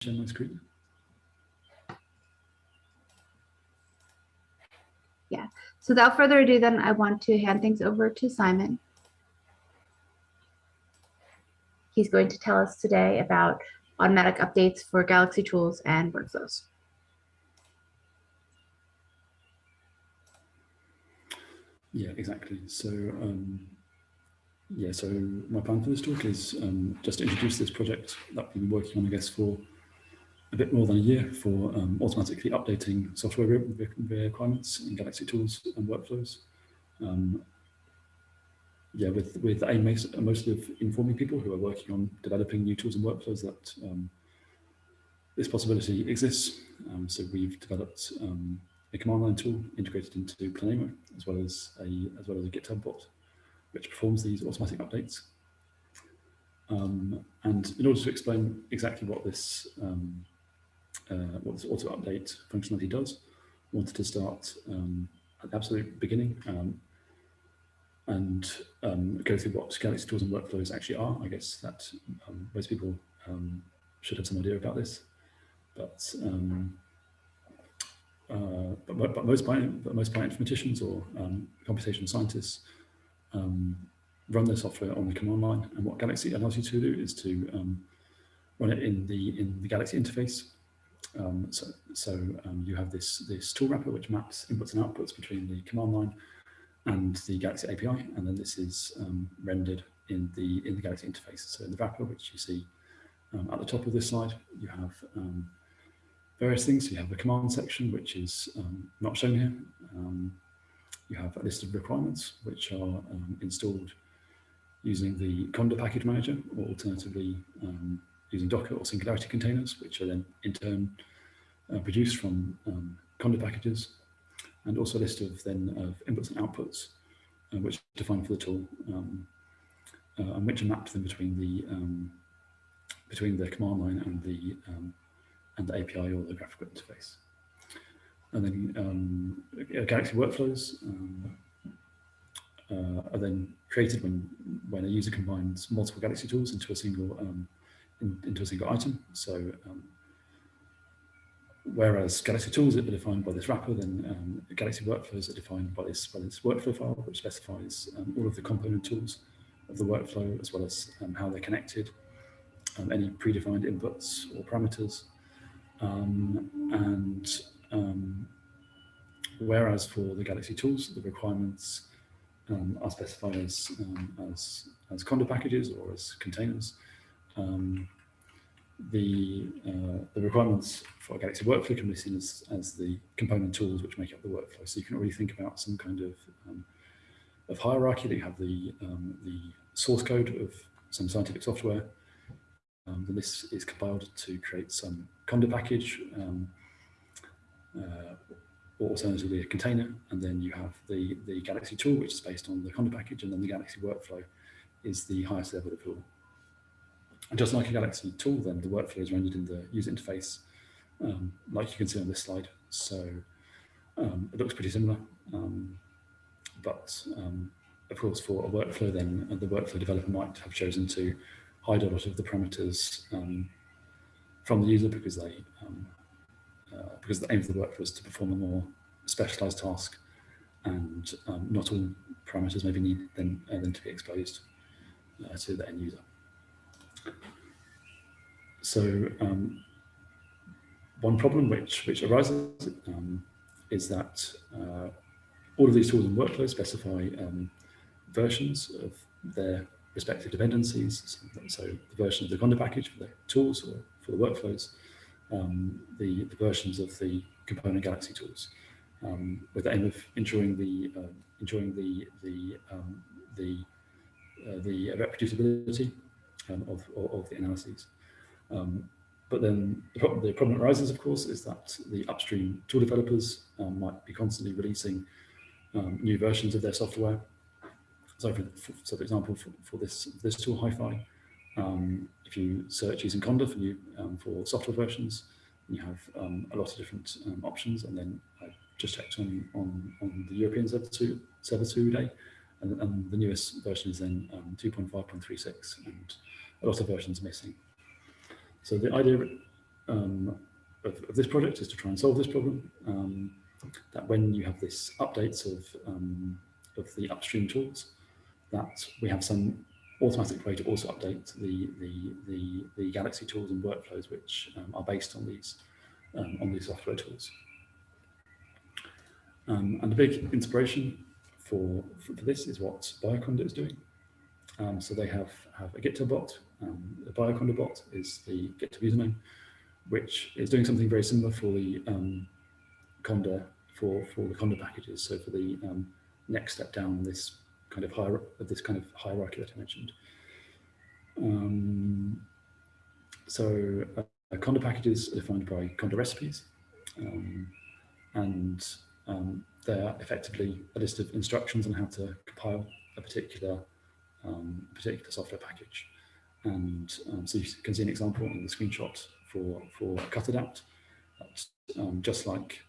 share my screen? Yeah, so without further ado, then I want to hand things over to Simon. He's going to tell us today about automatic updates for Galaxy tools and workflows. Yeah, exactly. So, um, yeah, so my plan for this talk is um, just to introduce this project that we've been working on, I guess, for a bit more than a year for um, automatically updating software requirements in Galaxy tools and workflows. Um, yeah, with, with aim mostly of informing people who are working on developing new tools and workflows that um, this possibility exists. Um, so we've developed um, a command line tool integrated into Planemo, as well as a as well as a GitHub bot, which performs these automatic updates. Um, and in order to explain exactly what this um, uh, what this auto update functionality does, wanted to start um, at the absolute beginning um, and um, go through what Galaxy tools and workflows actually are. I guess that um, most people um, should have some idea about this, but um, uh, but, but, most but most bioinformaticians or um, computational scientists um, run their software on the command line. And what Galaxy allows you to do is to run it in the in the Galaxy interface. So so you have this this tool wrapper which maps inputs and outputs between the command line and the Galaxy API, and then this is um, rendered in the in the Galaxy interface. So in the wrapper, which you see um, at the top of this slide, you have um, various things. So You have a command section, which is um, not shown here. Um, you have a list of requirements, which are um, installed using the Conda package manager, or alternatively using Docker or Singularity containers, which are then in turn uh, produced from Conda packages and also a list of then of inputs and outputs, uh, which are defined for the tool, um, uh, and which are mapped then between the um, between the command line and the um, and the API or the graphical interface. And then um, Galaxy workflows um, uh, are then created when when a user combines multiple Galaxy tools into a single um, in, into a single item. So whereas Galaxy tools are defined by this wrapper, then um, Galaxy workflows are defined by this, by this workflow file, which specifies um, all of the component tools of the workflow, as well as um, how they're connected, um, any predefined inputs or parameters. Um, and um, whereas for the Galaxy tools, the requirements are specified as, as, as Conda packages or as containers. Um, the, uh, the requirements for a Galaxy workflow can be seen as, as the component tools which make up the workflow. So you can already think about some kind of, um, of hierarchy that you have the, um, the source code of some scientific software. Um, then this is compiled to create some Conda package um, uh, or alternatively a container. And then you have the, the Galaxy tool, which is based on the Conda package. And then the Galaxy workflow is the highest level of tool. And just like a Galaxy tool, then the workflow is rendered in the user interface, um, like you can see on this slide. So um, it looks pretty similar. Um, but um, of course, for a workflow, then uh, the workflow developer might have chosen to hide a lot of the parameters um, from the user because they um, uh, because the aim of the workflow is to perform a more specialized task and not all parameters maybe need then, uh, then to be exposed uh, to the end user. So um, one problem which, which arises um, is that uh, all of these tools and workflows specify um, versions of their respective dependencies. So the version of the Conda package for the tools or for the workflows, um, the, the versions of the component Galaxy tools, um, with the aim of ensuring the uh, ensuring the the the uh, the reproducibility um, of, of, the analyses. Um, but then the problem, the problem arises, of course, is that the upstream tool developers um, might be constantly releasing um, new versions of their software. So, for, for so for example, for, for, this this tool, HiFi, um, if you search using Conda for new um, for software versions, you have a lot of different options. And then I just checked on on, on the European Server 2, Server 2 day, and, and, the newest version is then 2.5.36 and a lot of versions missing. So the idea um, of, of, this project is to try and solve this problem. Um, that when you have this updates of, um, of the upstream tools, that we have some automatic way to also update the, the, the, the Galaxy tools and workflows which um, are based on these, um, on these software tools. Um, and the big inspiration for, for, this is what Bioconda is doing. Um, so they have, have a GitHub bot. Um, the Bioconda bot is the GitHub username, which is doing something very similar for the um, Conda for, for the Conda packages. So for the next step down this kind of this kind of hierarchy that I mentioned. Um, so uh, Conda packages are defined by Conda recipes, um, and um, they're effectively a list of instructions on how to compile a particular um, particular software package. And um, so you can see an example in the screenshot for for Cutadapt. Um, just like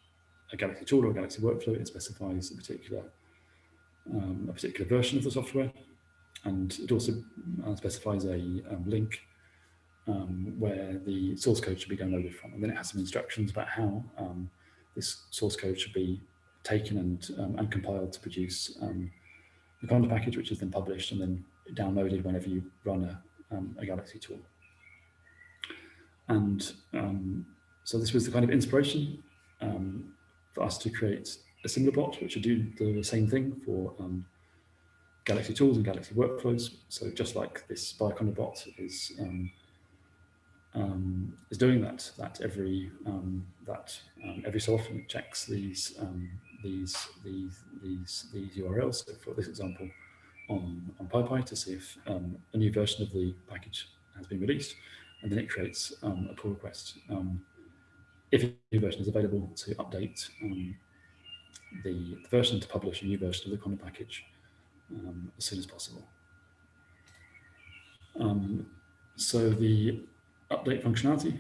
a Galaxy tool or a Galaxy workflow, it specifies a particular um, a particular version of the software. And it also uh, specifies a um, link um, where the source code should be downloaded from. And then it has some instructions about how this source code should be taken and, um, and compiled to produce um, the Conda package, which is then published and then downloaded whenever you run a, a Galaxy tool. And so this was the kind of inspiration for us to create a similar bot, which would do the same thing for um, Galaxy tools and Galaxy workflows. So just like this Bioconda bot is um, um, is doing that, that every um, that um, every so often it checks these um, these these these these URLs. So for this example, on on PyPI to see if a new version of the package has been released, and then it creates a pull request if a new version is available to update the, the version to publish a new version of the Conda package um, as soon as possible. Um, so the update functionality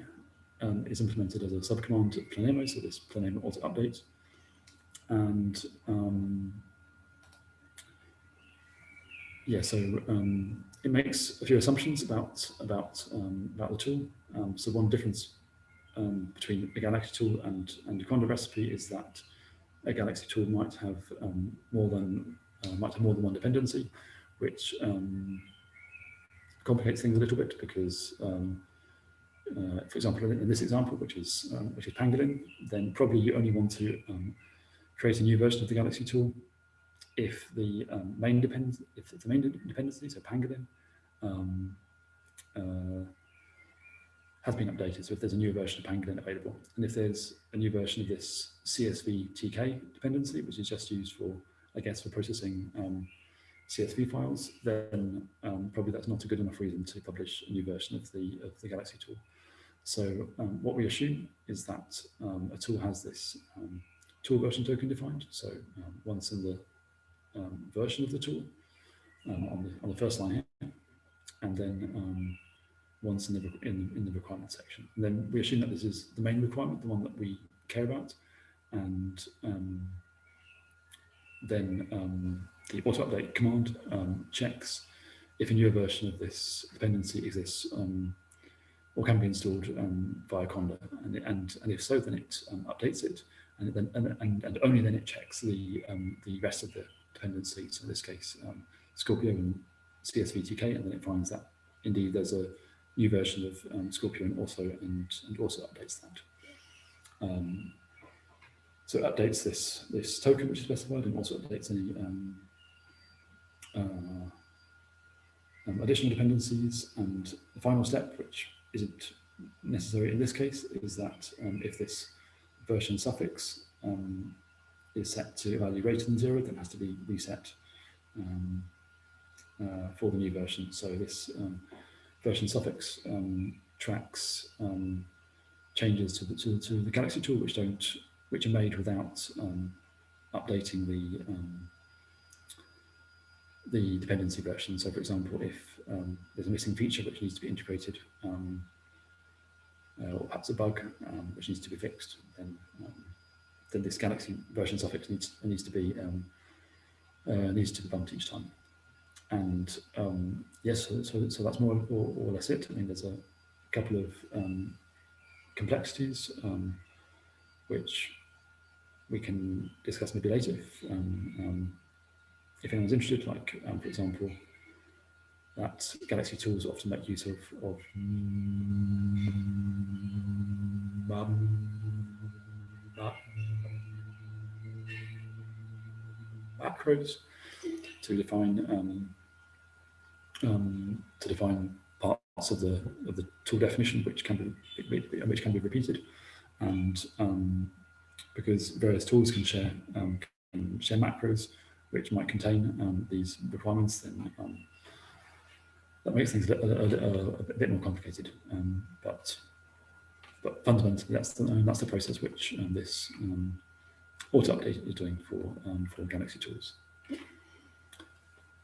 um, is implemented as a subcommand at Planemo, so this Planemo auto update. And um, yeah, so um, it makes a few assumptions about about um, about the tool. so one difference between a Galaxy tool and and a Conda recipe is that a Galaxy tool might have um, more than uh, might have more than one dependency, which um, complicates things a little bit because, um, uh, for example, in, this example, which is um, which is Pangolin, then probably you only want to um, create a new version of the Galaxy tool if the um, main depends if the main dependency, so Pangolin, uh, has been updated. So if there's a new version of Pangolin available, and if there's a new version of this CSV TK dependency, which is just used for, I guess, for processing um, CSV files, then um, probably that's not a good enough reason to publish a new version of the of the Galaxy tool. So um, what we assume is that um, a tool has this um, tool version token defined. So um, once in the version of the tool on the on the first line here, and then once in the, in, in the requirement section. And then we assume that this is the main requirement, the one that we care about. And um, then um, the auto update command um, checks if a newer version of this dependency exists um, or can be installed um, via Conda. And, and, and if so, then it um, updates it. And, then, and, and, and only then it checks the, the rest of the dependencies, so in this case, Scorpio and CSVTK, and then it finds that indeed there's a new version of um, Scorpio also and, and also updates that. Um, so it updates this, this token which is specified and also updates any um, uh, um, additional dependencies. And the final step, which isn't necessary in this case, is that um, if this version suffix um, is set to a value greater than zero, then it has to be reset uh, for the new version. So this version suffix um, tracks um, changes to the, to, to, the Galaxy tool, which don't, which are made without um, updating the um, the dependency version. So, for example, if um, there's a missing feature which needs to be integrated, um, uh, or perhaps a bug which needs to be fixed, then then this Galaxy version suffix needs needs to be uh, needs to be bumped each time. And um, yes, so, so, so, that's more or, or, less it. I mean, there's a couple of um, complexities, um, which we can discuss maybe later if, um, um, if anyone's interested, like, um, for example, that Galaxy tools often make use of, of macros to define um, um, to define parts of the of the tool definition which can be which can be repeated, and um, because various tools can share um, can share macros which might contain um, these requirements, then um, that makes things a, a, a, a bit more complicated. Um, but but fundamentally, that's the that's the process which this auto update is doing for for Galaxy tools.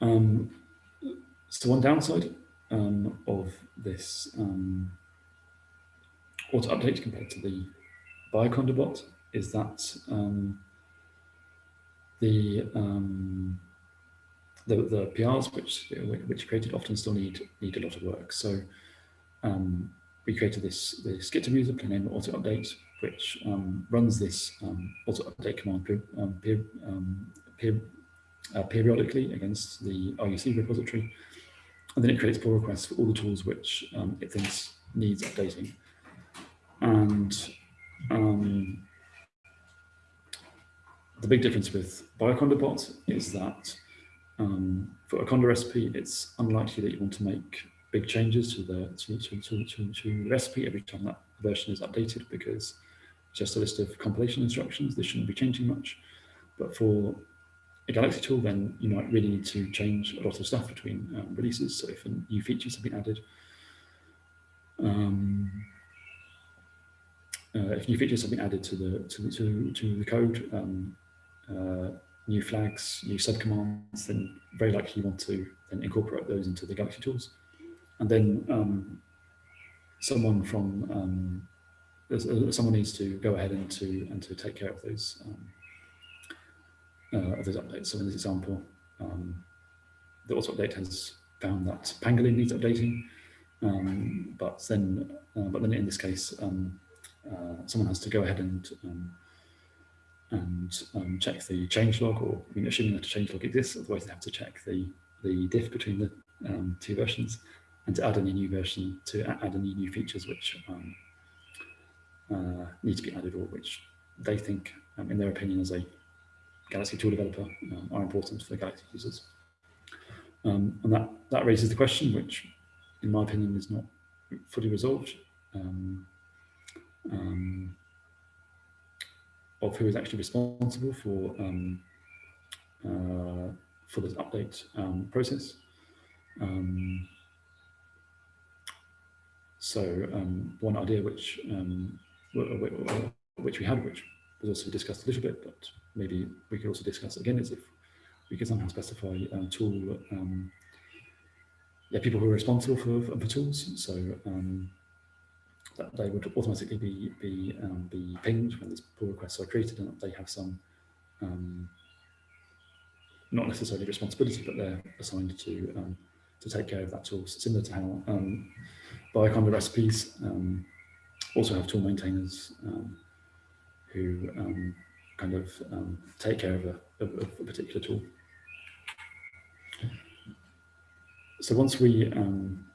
Um, so one downside um, of this um, auto update compared to the Bioconda bot is that um, the, um, the, the PRs which which created often still need need a lot of work. So um, we created this this Git user name auto update which um, runs this auto update command per, per, uh, periodically against the IUC repository and then it creates pull requests for all the tools which um, it thinks needs updating. And um, the big difference with Bioconda bot is that um, for a Conda recipe, it's unlikely that you want to make big changes to the to, to, to, to, recipe every time that version is updated because it's just a list of compilation instructions. This shouldn't be changing much. But for a Galaxy tool, then you might really need to change a lot of stuff between um, releases. So if new features have been added, um, uh, if new features have been added to the to to, to the code, um, uh, new flags, new subcommands, then very likely you want to then incorporate those into the Galaxy tools, and then um, someone from um, uh, someone needs to go ahead and to and to take care of those um, uh, of those updates. So in this example, um, the auto update has found that Pangolin needs updating, um, but then, uh, but then in this case, um, uh, someone has to go ahead and and um, check the change log, or I mean, assuming that a change log exists, otherwise they have to check the the diff between the um, two versions, and to add any new version to add any new features which uh, need to be added, or which they think, in their opinion, as a Galaxy tool developer um, are important for Galaxy users. Um, and that, that raises the question, which in my opinion is not fully resolved, um, um of who is actually responsible for um, uh, for this update um, process. so one idea which which we had, which was also discussed a little bit, but maybe we could also discuss again is if we could somehow specify um, tool, um, yeah, people who are responsible for, for tools. So um, that they would automatically be be um, be pinged when these pull requests are created, and they have some um, not necessarily responsibility, but they're assigned to um, to take care of that tool. Similar to how um, Bioconda recipes also have tool maintainers who kind of um, take care of a, of, of a, particular tool. So once we um,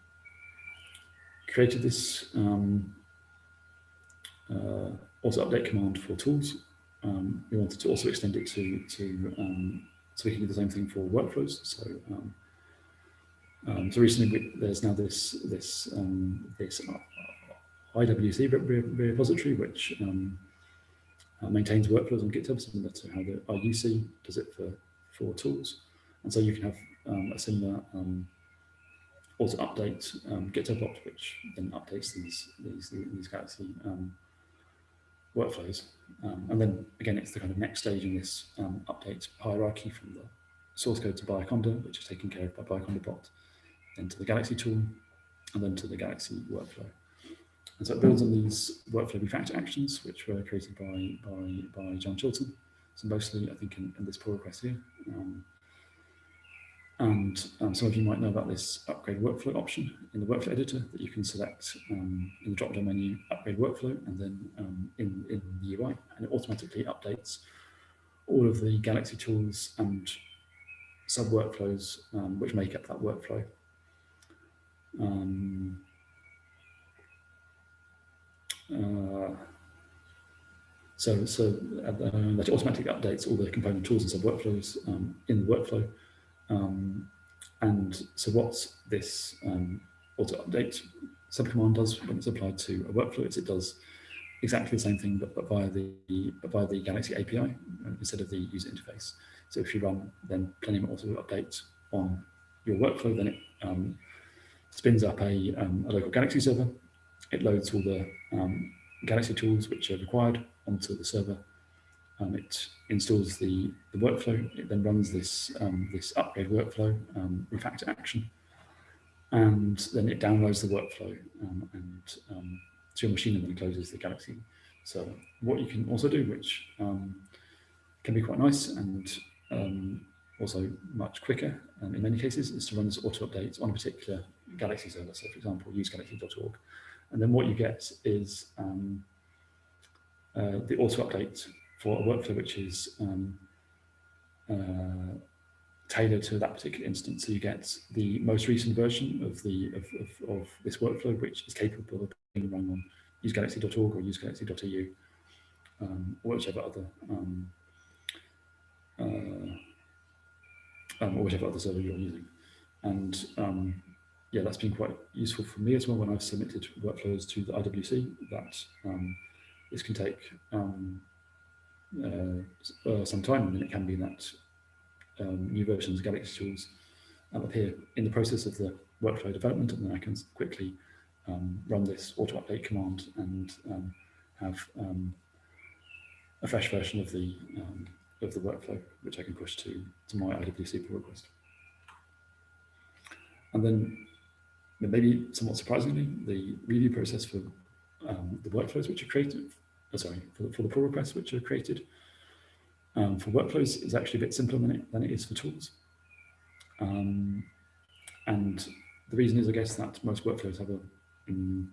created this um, uh, auto update command for tools, um, we wanted to also extend it to, to um, so we can do the same thing for workflows. So um, so recently we, there's now this this this IWC repository which um, uh, maintains workflows on GitHub, similar to how the IUC does it for, for tools. And so you can have um, a similar um, auto update um, GitHub which then updates these these these Galaxy um, workflows. Um, and then again, it's the kind of next stage in this um, update hierarchy from the source code to Bioconda, which is taken care of by Bioconda bot, then to the Galaxy tool, and then to the Galaxy workflow. And so it builds on these workflow refactor actions, which were created by, by, by John Chilton. So mostly, I think, in, in this pull request here. And um, some of you might know about this upgrade workflow option in the workflow editor that you can select um, in the drop-down menu, upgrade workflow, and then um, in, in the UI, and it automatically updates all of the Galaxy tools and sub-workflows um, which make up that workflow. Um, uh, so, so uh, that automatically updates all the component tools and sub-workflows um, in the workflow. Um, and so what this um, auto update subcommand does when it's applied to a workflow is it does exactly the same thing, but, but via the but via the Galaxy API instead of the user interface. So if you run then Planemo auto update on your workflow, then it um, spins up a, um, a local Galaxy server. It loads all the um, Galaxy tools which are required onto the server um, it installs the, the workflow. It then runs this, um, this upgrade workflow um, refactor action. And then it downloads the workflow um, and um, to your machine and then closes the Galaxy. So what you can also do, which um, can be quite nice and also much quicker in many cases, is to run this auto update on a particular Galaxy server. So for example, usegalaxy.org. And then what you get is um, uh, the auto update for a workflow which is um, uh, tailored to that particular instance. So you get the most recent version of the of, of, of this workflow, which is capable of being run on usegalaxy.org or usegalaxy.eu, um, or whichever other um, uh, um, or whichever other server you're using. And um, yeah, that's been quite useful for me as well when I've submitted workflows to the IWC. That um, this can take uh, uh, some time, and it can be that um, new versions of Galaxy tools um, appear in the process of the workflow development, and then I can quickly um, run this auto update command and um, have um, a fresh version of the um, of the workflow, which I can push to to my IWC pull request. And then, maybe somewhat surprisingly, the review process for the workflows which are created oh, sorry, for the, for the pull requests which are created um, for workflows is actually a bit simpler than it, than it is for tools. Um, and the reason is, I guess, that most workflows have a um,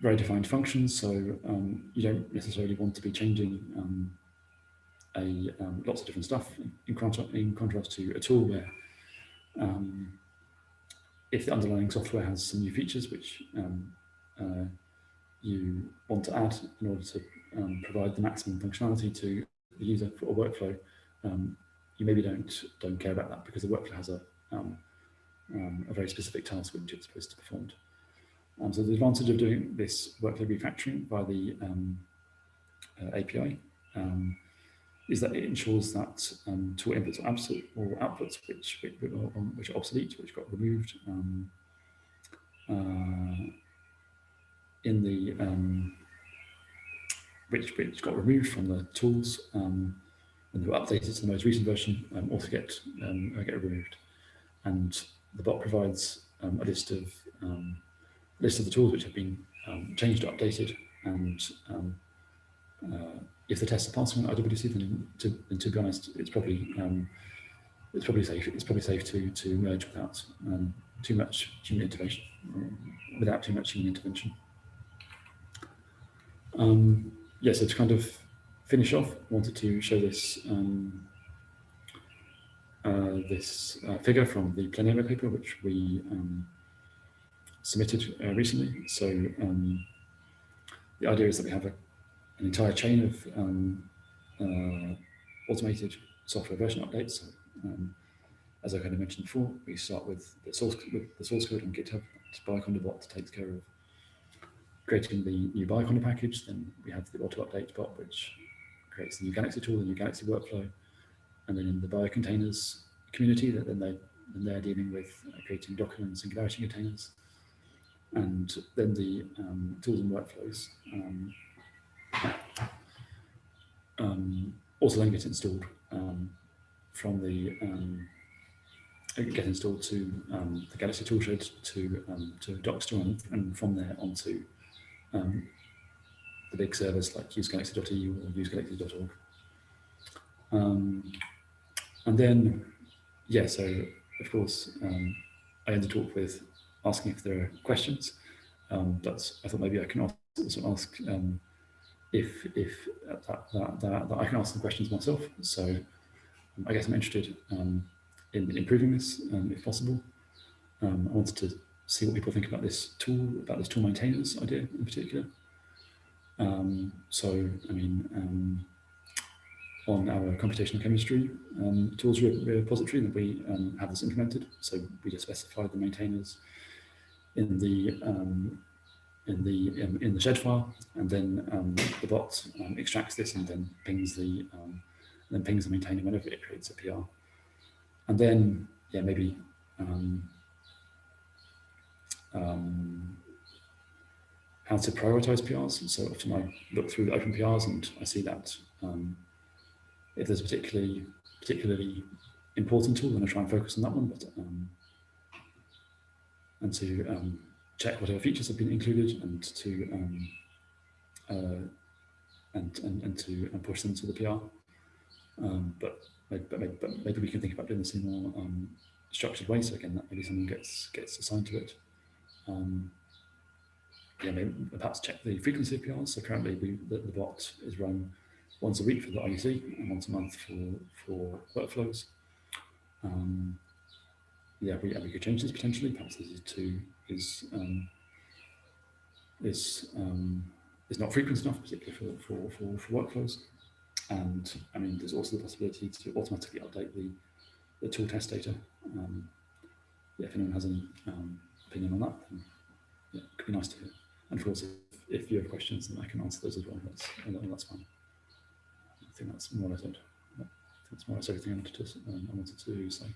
very defined functions, so um, you don't necessarily want to be changing um, a um, lots of different stuff in, in contrast to a tool where if the underlying software has some new features which uh, you want to add in order to um, provide the maximum functionality to the user for a workflow, um, you maybe don't don't care about that because the workflow has a um, um a very specific task which it's supposed to be performed. Um, so the advantage of doing this workflow refactoring by the um, uh, API is that it ensures that tool inputs or, absolute, or outputs which, which, which are obsolete, which got removed, uh, in the um, which which got removed from the tools um, and they were updated to the most recent version um, also get um, get removed. And the bot provides um, a list of um, list of the tools which have been um, changed or updated. And uh, if the tests are passing on IWC, then to, then to be honest, it's probably it's probably safe. It's probably safe to to merge without too much human intervention, without too much human intervention. Um, yeah, so to kind of finish off, wanted to show this um, uh, this uh, figure from the Planemo paper, which we um, submitted uh, recently. So um, the idea is that we have a, an entire chain of um, uh, automated software version updates. So, um, as I kind of mentioned before, we start with the source with the source code on GitHub. Bioconda bot takes care of creating the new Bioconda package, then we have the auto update bot, which creates the new Galaxy tool, the new Galaxy workflow. And then in the biocontainers community, that then they then they're dealing with uh, creating Docker and Singularity containers. And then the um, tools and workflows um, um, also then get installed um, from the um, get installed to um, the Galaxy toolshed to um, to Dockstore and, and from there onto um, the big servers like usegalaxy.eu or usegalaxy.org. Um, and then, yeah, so of course, um, I end the talk with asking if there are questions, um, but I thought maybe I can also ask um, if if that, that, that, that, I can ask the questions myself. So um, I guess I'm interested in improving this if possible. I wanted to see what people think about this tool, about this tool maintainers idea in particular. Um, so, I mean, um, on our computational chemistry um, tools repository that we um, have this implemented. So we just specify the maintainers in the um, in the in, in, the shed file, and then um, the bot extracts this and then pings the then pings the maintainer whenever it creates a PR. And then, yeah, maybe um, um, how to prioritize PRs. So often I look through the open PRs and I see that um, if there's a particularly particularly important tool, then I try and focus on that one. But um, and to um, check whatever features have been included and to um, uh, and, and and to and push them to the PR. Um, but, but, maybe, but maybe we can think about doing this in a more um, structured way. So again, that maybe someone gets gets assigned to it. Um, yeah, maybe perhaps check the frequency of PRs. So currently we, the, the bot is run once a week for the IUC and once a month for, for workflows. Um, yeah, we, we could change this potentially. Perhaps this is too is um, is um, is not frequent enough, particularly for, for, for, for workflows. And I mean, there's also the possibility to automatically update the, the tool test data. Um, yeah, if anyone has any um, opinion on that, then yeah, it could be nice to hear. And of course, if, if you have questions, then I can answer those as well. That's, that's fine. I think that's more or less it. That's more or less everything I wanted to, um, I wanted to say.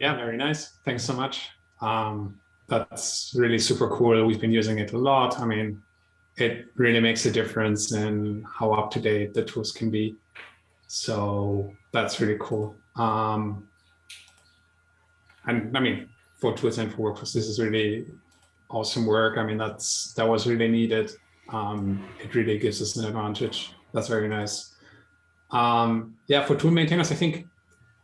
Yeah, very nice. Thanks so much. Um, that's really super cool. We've been using it a lot. I mean, it really makes a difference in how up to date the tools can be. So that's really cool. Um, and I mean, for tools and for workflows, this is really awesome work. I mean, that's that was really needed. Um, it really gives us an advantage. That's very nice. Um, yeah, for tool maintainers, I think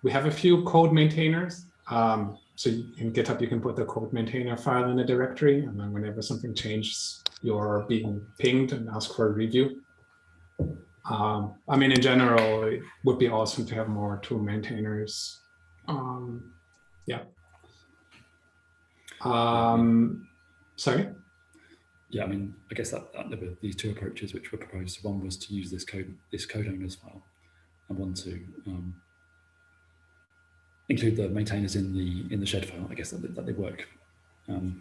we have a few code maintainers. Um, so in GitHub, you can put the code maintainer file in a directory, and then whenever something changes, you're being pinged and asked for a review. Um, I mean, in general, it would be awesome to have more tool maintainers. Um, yeah. Um, sorry? Yeah, I mean, I guess that, that there were these two approaches which were proposed. One was to use this code, this code owners file, and one to um, include the maintainers in the in the shed file. I guess that, that they work. Um,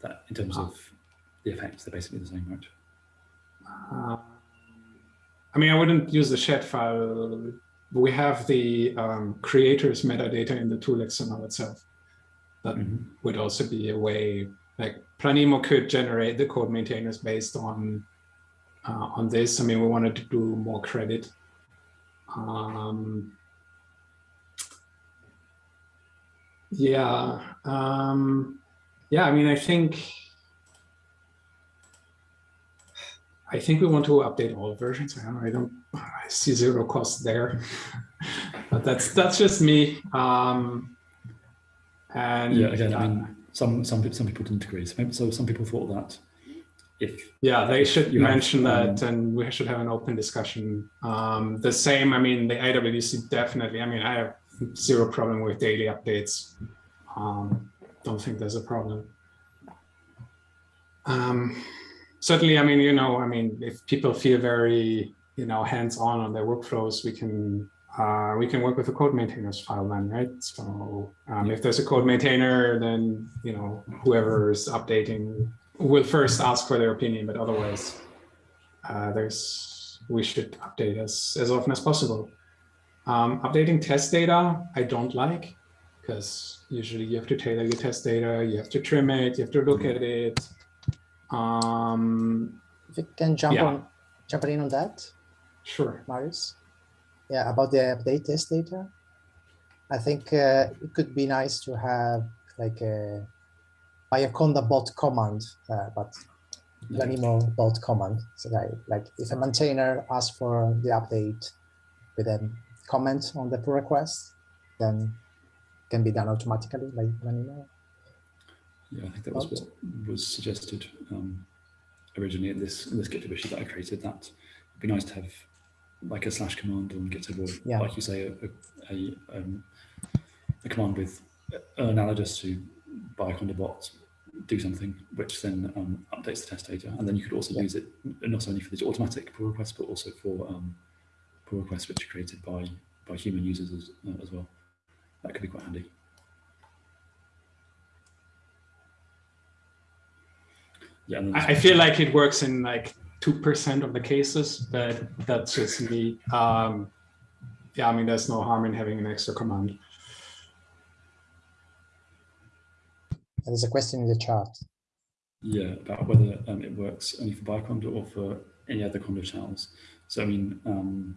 that in terms of the effects, they're basically the same, right? Uh, I mean, I wouldn't use the shed file. We have the um, creators metadata in the tool XML itself. That mm -hmm. would also be a way, like Planemo could generate the code maintainers based on uh, on this. I mean, we wanted to do more credit. Um, yeah, um, yeah. I mean, I think I think we want to update all versions. I don't, I don't I see zero cost there, but that's that's just me. Um, and yeah, again, uh, I mean, some some some people didn't agree. So, so some people thought that if yeah, they should you mention have, that, um, and we should have an open discussion. Um, the same, I mean, the IWC definitely. I mean, I have zero problem with daily updates. Um, don't think there's a problem. Um, certainly, I mean, you know, I mean, if people feel very, you know, hands-on on their workflows, we can uh, we can work with the code maintainers file then, right? So um, if there's a code maintainer, then you know whoever is updating will first ask for their opinion, but otherwise, uh, there's we should update as as often as possible. Um, updating test data, I don't like because usually you have to tailor your test data, you have to trim it, you have to look at it, um, if you can jump yeah. on, jump in on that. Sure. Marius. Yeah, about the update test data. I think uh, it could be nice to have like a Bioconda bot command, uh, but Yeah. Planemo bot command. So like, like if a maintainer asks for the update with a comment on the pull request, then can be done automatically by Planemo. Yeah, I think that was what was suggested um, originally in this in this GitHub issue that I created. That it'd be nice to have like a slash command on GitHub, or Yeah. like you say, a a, a, um, a command with uh, analogous to Bioconda bot do something, which then um, updates the test data, and then you could also Yeah. use it not only for the automatic pull requests, but also for um, pull requests which are created by by human users as, uh, as well. That could be quite handy. Yeah, and I, I feel like it works in like two percent of the cases, but that's just me. Um, yeah, I mean, there's no harm in having an extra command. There's a question in the chat. Yeah, about whether um, it works only for Bioconda or for any other Conda channels. So I mean, um,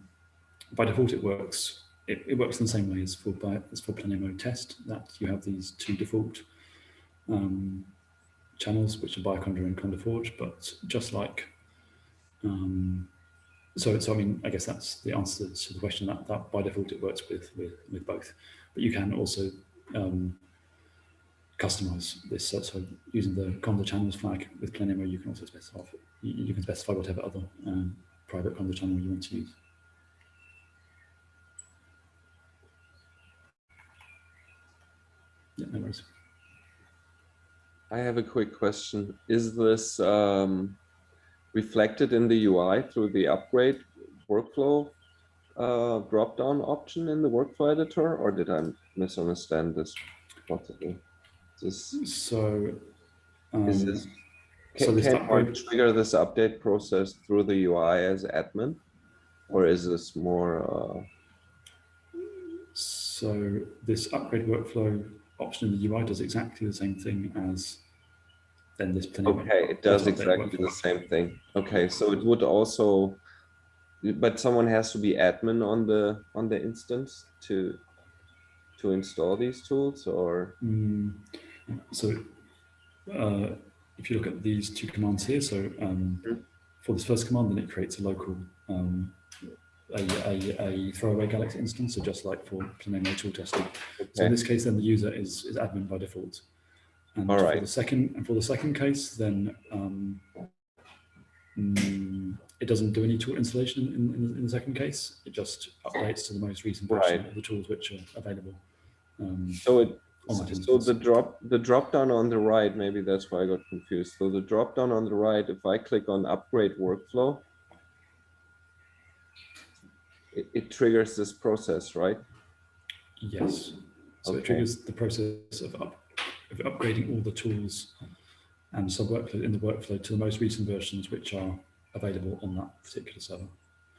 by default, it works. It, it works in the same way as for Bi- as for Planemo test. That you have these two default um, channels, which are Bioconda and Conda Forge. But just like, um, so so I mean, I guess that's the answer to the question. That that by default it works with with with both. But you can also um, customize this. So, so using the Conda channels flag with Planemo, you can also specify you, you can specify whatever other um, private Conda channel you want to use. Yeah, no worries. I have a quick question. Is this um, reflected in the UI through the upgrade workflow uh, drop-down option in the workflow editor, or did I misunderstand this possibly? This, So, um, is this, so can, this can upgrade- trigger this update process through the UI as admin? Or is this more, uh, so this upgrade workflow option in the UI does exactly the same thing as then this Planemo. okay, it does exactly the same thing. Okay, so it would also, but someone has to be admin on the, on the instance to, to install these tools or? Mm, so uh, if you look at these two commands here, so um, Mhm. for this first command, then it creates a local a, a, a throwaway Galaxy instance, so just like for tool testing. So in this case, then the user is, is admin by default. And All for the second and for the second case, then um, mm, it doesn't do any tool installation in, in, in the second case. It just updates to the most recent version Right. of the tools which are available. Um, So it, so instance. the drop, the drop down on the right, maybe that's why I got confused. So the drop down on the right, if I click on upgrade workflow, it, it triggers this process, right? Yes. So it triggers the process of, up, of upgrading all the tools and sub workflow in the workflow to the most recent versions which are available on that particular server.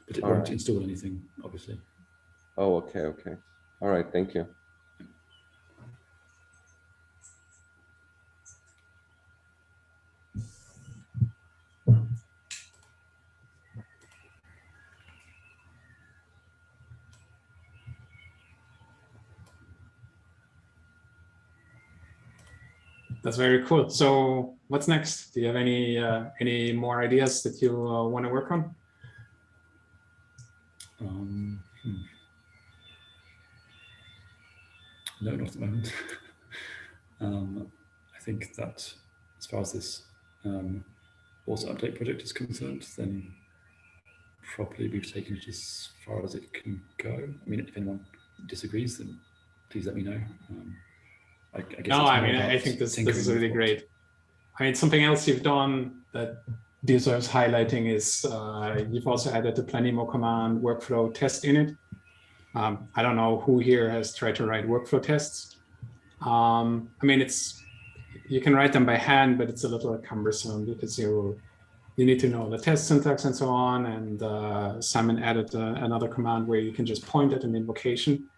But it All won't right. install anything, obviously. Oh, okay, okay. All right, thank you. That's very cool. So what's next? Do you have any uh, any more ideas that you uh, want to work on? Um, hmm. No, not at the moment. um, I think that as far as this um, auto update project is concerned, then probably we've taken it as far as it can go. I mean, if anyone disagrees, then please let me know. Um, I, I guess No, I mean, I think this this is really great. I mean, something else you've done that deserves highlighting is uh, you've also added the Planemo command workflow test in it. Um, I don't know who here has tried to write workflow tests. Um, I mean, it's you can write them by hand, but it's a little cumbersome because you you need to know the test syntax and so on. And uh, Simon added uh, another command where you can just point at an invocation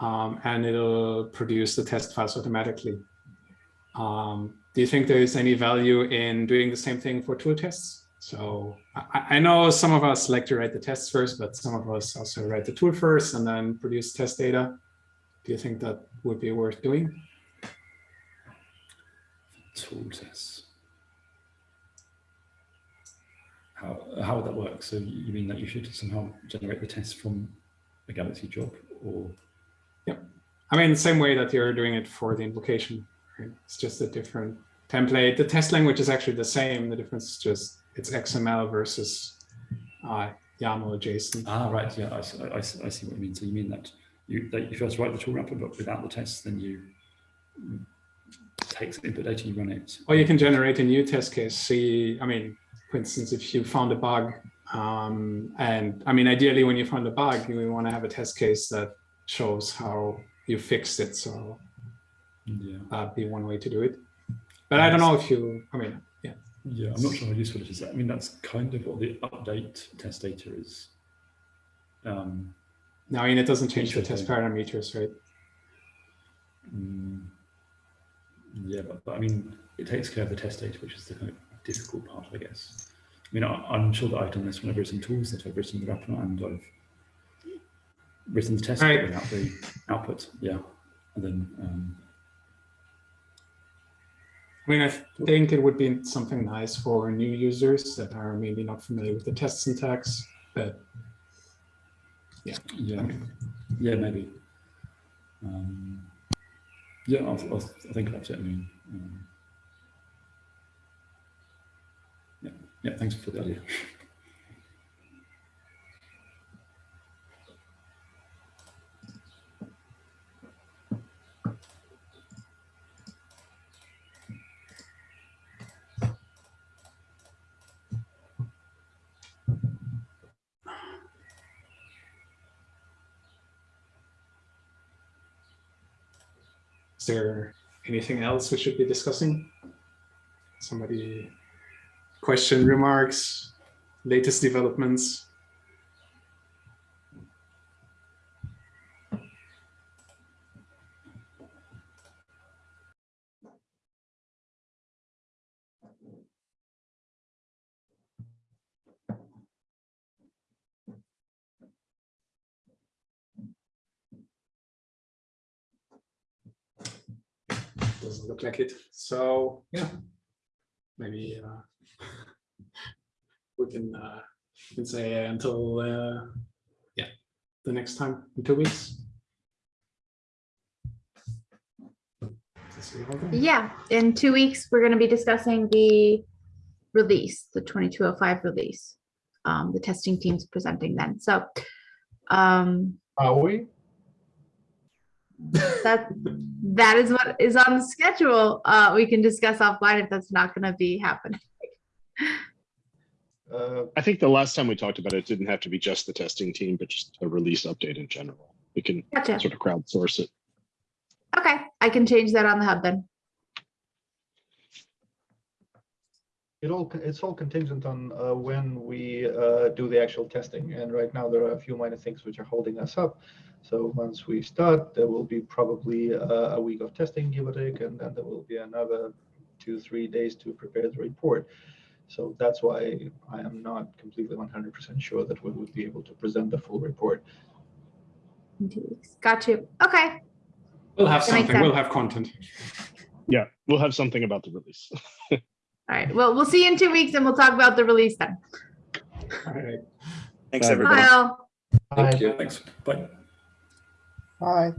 um, and it'll produce the test files automatically. Um, do you think there is any value in doing the same thing for tool tests? So I, I know some of us like to write the tests first, but some of us also write the tool first and then produce test data. Do you think that would be worth doing? tool tests. How, how would that work? So you mean that you should somehow generate the tests from a Galaxy job or? I mean, the same way that you're doing it for the invocation. Right? It's just a different template. The test language is actually the same. The difference is just it's XML versus uh, YAML or JSON. Ah, right. Yeah, I, see- I, I see what you mean. So you mean that you that you first write the tool wrapper, but without the tests, then you take input data, you run it. Or you can generate a new test case. See, I mean, for instance, if you found a bug, um, and I mean, ideally, when you find a bug, you want to have a test case that shows how you fixed it. So Yeah. that'd be one way to do it. But I don't know if you, I mean, yeah. Yeah, I'm not sure how useful it is. I mean, that's kind of what the update test data is. Um, Now, I mean, it doesn't change the test parameters, right? mm, yeah, but, but I mean, it takes care of the test data, which is the kind of difficult part, I guess. I mean, I, I'm sure that I've done this when I've written tools, that I've written the wrapper and I've written the test Right. without the output. Yeah, and then um, I mean, I think it would be something nice for new users that are maybe not familiar with the test syntax, but yeah, Okay. yeah, maybe. Um, yeah, I'll, I'll, I'll think about it. I mean, um, yeah, yeah. Thanks for the idea. there anything else we should be discussing? Somebody question, remarks, latest developments? Doesn't look like it. So, yeah, maybe uh, we can, uh, we can say until, uh, yeah, the next time in two weeks. Is it all done? Yeah, in two weeks, we're going to be discussing the release, the 2205 release. Um, the testing team's presenting then. So um, Are we? That that is what is on the schedule. Uh, we can discuss offline if that's not going to be happening. Uh, I think the last time we talked about it, it didn't have to be just the testing team, but just a release update in general. We can Gotcha. sort of crowdsource it. Okay, I can change that on the hub then. It all, it's all contingent on uh, when we uh, do the actual testing. And right now, there are a few minor things which are holding us up. So once we start, there will be probably uh, a week of testing, give or take, and then there will be another two, three days to prepare the report. So that's why I am not completely 100% sure that we would be able to present the full report. Two weeks. Got you. Okay. We'll have That something, we'll have content. Yeah, we'll have something about the release. All right. Well, we'll see you in two weeks and we'll talk about the release then. All right. Thanks, Bye, everybody. Bye. all. Thank you. Thanks. Bye. Bye.